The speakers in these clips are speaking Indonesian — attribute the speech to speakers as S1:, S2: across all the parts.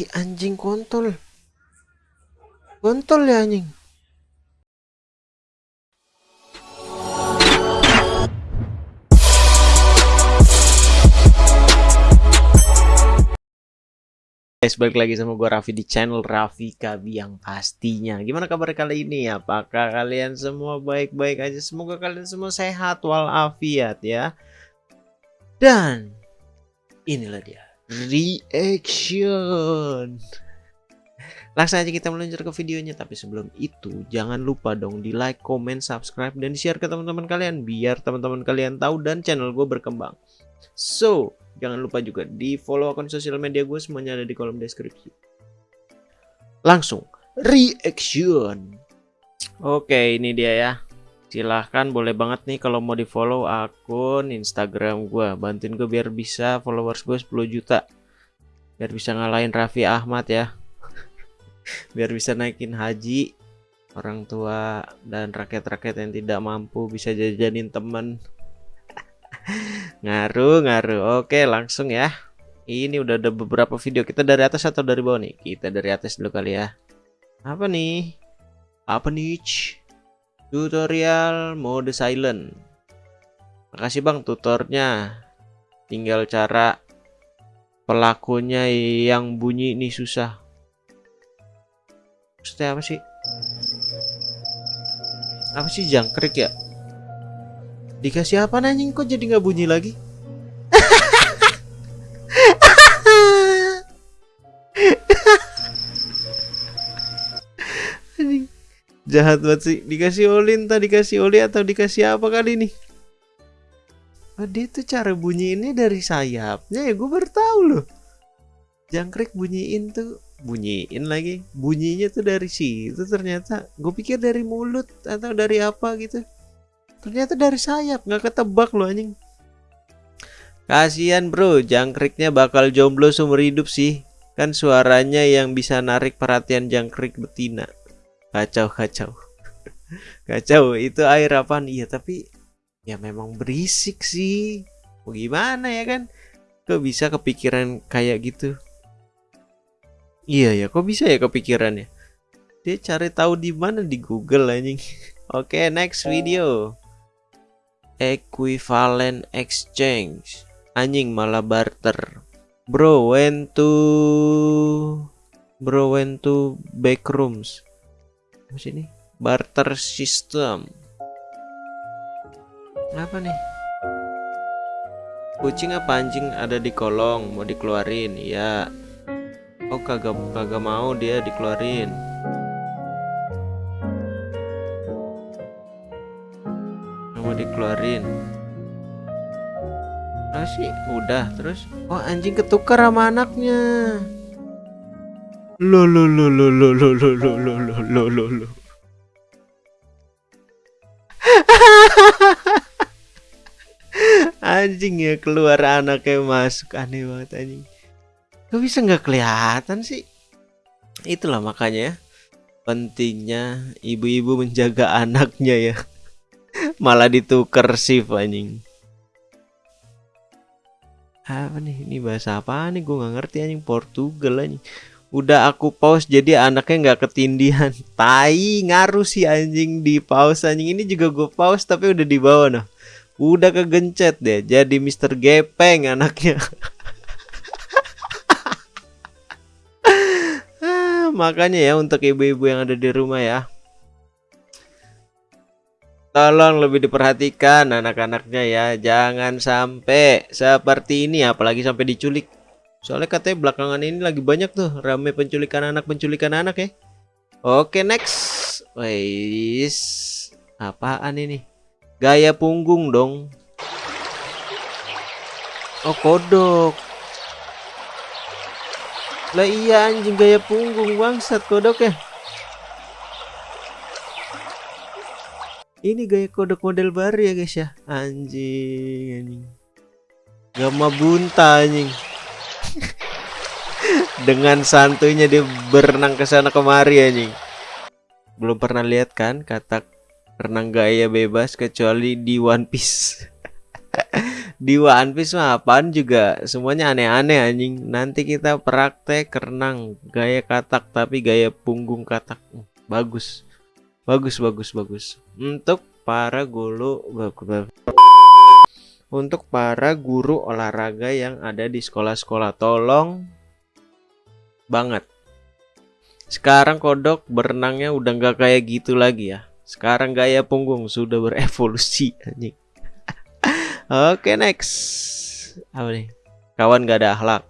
S1: Ih anjing kontol. Kontol ya anjing. Guys, balik lagi sama gue Raffi di channel Raffi Kabi yang pastinya Gimana kabar kali ini? Apakah kalian semua baik-baik aja? Semoga kalian semua sehat walafiat ya Dan inilah dia Reaction Langsung aja kita meluncur ke videonya Tapi sebelum itu jangan lupa dong di like, comment, subscribe, dan share ke teman-teman kalian Biar teman-teman kalian tahu dan channel gue berkembang So, Jangan lupa juga di follow akun sosial media gue semuanya ada di kolom deskripsi. Langsung reaction. Oke, ini dia ya. Silahkan boleh banget nih kalau mau di follow akun Instagram gue. Bantuin gue biar bisa followers gue 10 juta. Biar bisa ngalahin Raffi Ahmad ya. biar bisa naikin haji orang tua dan rakyat-rakyat yang tidak mampu bisa jajanin temen. Ngaruh ngaruh. Oke langsung ya. Ini udah ada beberapa video. Kita dari atas atau dari bawah nih? Kita dari atas dulu kali ya. Apa nih? Apa nih tutorial mode silent. Makasih bang tutornya. Tinggal cara pelakunya yang bunyi ini susah. Maksudnya apa sih? Apa sih jangkrik ya? Dikasih apa anjing? Kok jadi nggak bunyi lagi? Jahat banget sih. Dikasih oli entah dikasih oli atau dikasih apa kali ini? Oh, dia tuh cara bunyi ini dari sayapnya ya gue baru tahu loh. Jangkrik bunyiin tuh bunyiin lagi bunyinya tuh dari situ ternyata gue pikir dari mulut atau dari apa gitu Ternyata dari sayap, nggak ketebak loh anjing. Kasihan bro, jangkriknya bakal jomblo seumur hidup sih. Kan suaranya yang bisa narik perhatian jangkrik betina. Kacau, kacau. kacau, itu air apaan? Iya, tapi ya memang berisik sih. Mau gimana ya kan? Kok bisa kepikiran kayak gitu? Iya ya, kok bisa ya kepikirannya? Dia cari tahu di mana di Google anjing. Oke, okay, next video equivalent exchange anjing malah barter bro when to bro when to backrooms apa sih ini barter system. Apa nih? Kucing apa anjing ada di kolong mau dikeluarin? Ya oh kagak kagak mau dia dikeluarin. Dikeluarin. Ah sih udah terus. Oh anjing ketukar sama anaknya lo lo lo lo lo lo lo lo lo lo lo lo anjing ya keluar anaknya masuk aneh banget anjing Gak bisa nggak kelihatan sih itulah makanya ya pentingnya ibu-ibu menjaga anaknya ya malah ditukar shift anjing apa nih ini bahasa apa nih gue nggak ngerti anjing Portugal anjing udah aku pause jadi anaknya nggak ketindihan. Tai ngaruh sih anjing di pause anjing. Ini juga gue pause tapi udah di bawah nah udah kegencet deh jadi Mister Gepeng anaknya. Ah, makanya ya untuk ibu-ibu yang ada di rumah ya. Tolong lebih diperhatikan anak-anaknya ya. Jangan sampai seperti ini apalagi sampai diculik. Soalnya katanya belakangan ini lagi banyak tuh rame penculikan anak penculikan anak ya. Oke, next. Wais. Apaan ini? Gaya punggung dong. Oh, kodok. Lah iya anjing gaya punggung bangsat kodok ya. Ini gaya kodok model baru ya guys ya. Anjing, anjing. Gama bunta anjing. Dengan santuinya dia berenang ke sana kemari anjing. Belum pernah lihat kan kata renang gaya bebas kecuali di One Piece. di One Piece mah apaan juga? Semuanya aneh-aneh anjing. Nanti kita praktek renang gaya katak tapi gaya punggung katak. Bagus. Bagus bagus bagus. Untuk para guru untuk para guru olahraga yang ada di sekolah-sekolah tolong banget. Sekarang kodok berenangnya udah nggak kayak gitu lagi ya. Sekarang gaya punggung sudah berevolusi anjing. Oke next. Apa nih? Kawan gak ada akhlak.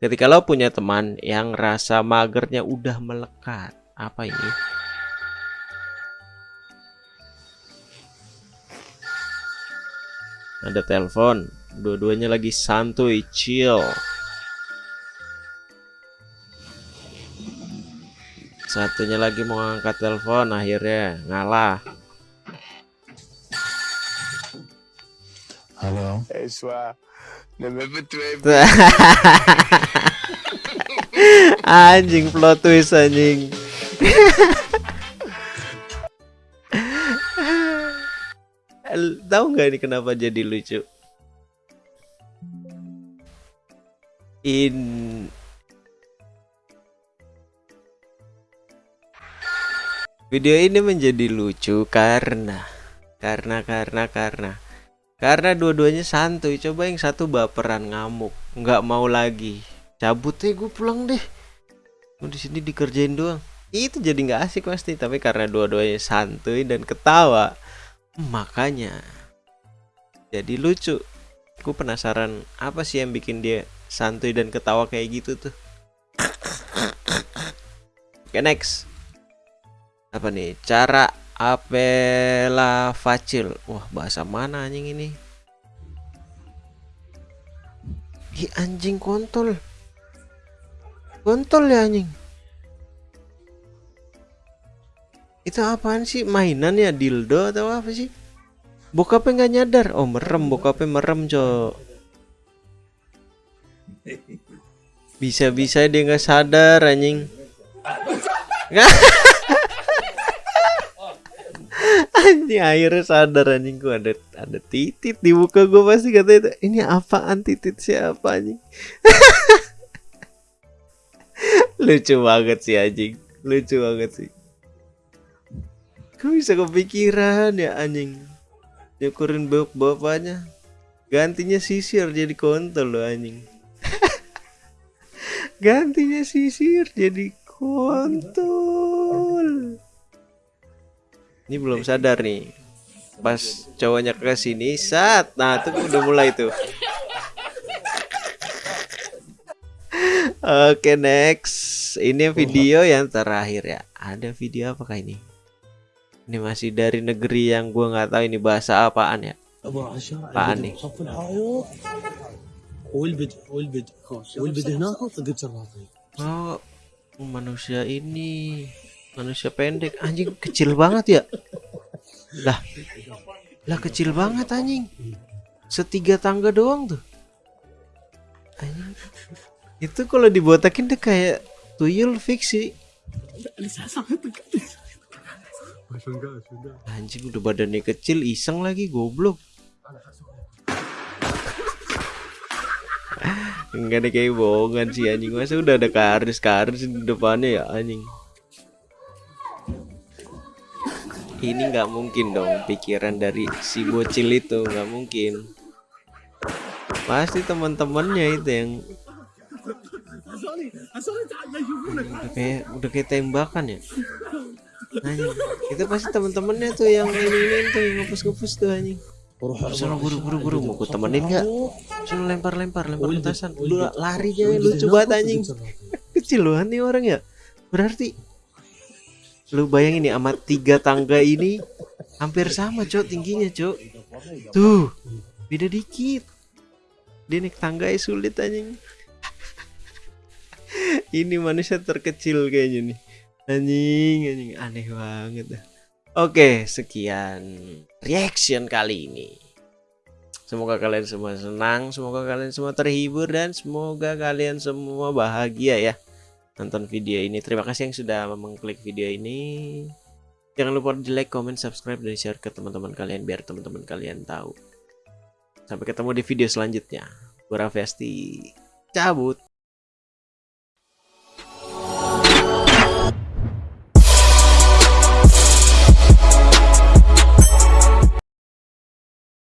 S1: Ketika lo punya teman yang rasa magernya udah melekat apa ini? Ada telepon. Dua-duanya lagi santuy chill satunya lagi mau angkat telepon akhirnya ngalah.
S2: Halo.
S3: Eh,
S1: anjing plot twist anjing. El- tahu nggak ini kenapa jadi lucu? In video ini menjadi lucu karena karena karena karena karena dua-duanya santuy. Coba yang satu baperan ngamuk nggak mau lagi. Cabut deh gue pulang deh. Gue di sini dikerjain doang. Itu jadi nggak asik pasti tapi karena dua-duanya santuy dan ketawa makanya jadi lucu. Gue penasaran apa sih yang bikin dia santuy dan ketawa kayak gitu tuh? Oke next apa nih? Cara apela facil. Wah bahasa mana anjing ini? Ih, anjing kontol. Kontol ya anjing. Itu apaan sih? Mainan ya dildo atau apa sih? Bokapnya nggak nyadar. Oh merem. Bokapnya merem cok. Bisa-bisa dia nggak sadar anjing anjing akhirnya sadar anjing. Gua ada ada titit di muka gua pasti kata itu ini apaan? Titit siapa anjing? Lucu banget sih anjing. Lucu banget sih. Kok bisa kepikiran ya anjing? Nyukurin bok bapaknya Gantinya sisir jadi kontol loh anjing. Gantinya sisir jadi kontol Ini belum sadar nih Pas cowoknya ke sini Sat Nah tuh udah mulai tuh Oke next Ini video yang terakhir ya Ada video apakah ini Ini masih dari negeri yang gua nggak tahu ini bahasa apaan ya
S2: ابو عشاء
S1: بعني.
S2: البدء بصف الحائط والبدء والبدء والبدء هناك وطقت الراطي
S1: Oh manusia ini Manusia pendek. Anjing kecil banget ya. Lah Lah kecil banget anjing. Setiga tangga doang tuh. Anjing. Itu kalau dibotakin tuh kayak Tuyul fiksi Anjing udah badannya kecil iseng lagi goblok. Enggak ada kayak bohongan sih anjing. Masa udah ada karis-karis di depannya ya anjing ini nggak mungkin dong pikiran dari si bocil itu nggak mungkin pasti teman-temannya itu yang udah kayak udah kayak tembakan ya anjing itu pasti teman-temannya tuh yang ini ini tuh yang ngepus-ngepus tuh anjing Suruh buru buru buru mau ku temenin nggak? Suruh lempar lempar lempar petasan. Lu lari aja lu coba anjing. Kecil lu nih orang ya. Berarti lu bayangin nih sama tiga tangga ini hampir sama cok tingginya cok. Tuh beda dikit. Dia naik tangga ya sulit anjing. ini manusia terkecil kayaknya nih. Anjing anjing aneh banget. Oke, sekian reaction kali ini. Semoga kalian semua senang, semoga kalian semua terhibur dan semoga kalian semua bahagia ya nonton video ini. Terima kasih yang sudah mengklik video ini. Jangan lupa di like, comment, subscribe dan share ke teman-teman kalian biar teman-teman kalian tahu Sampai ketemu di video selanjutnya. Gue. Cabut.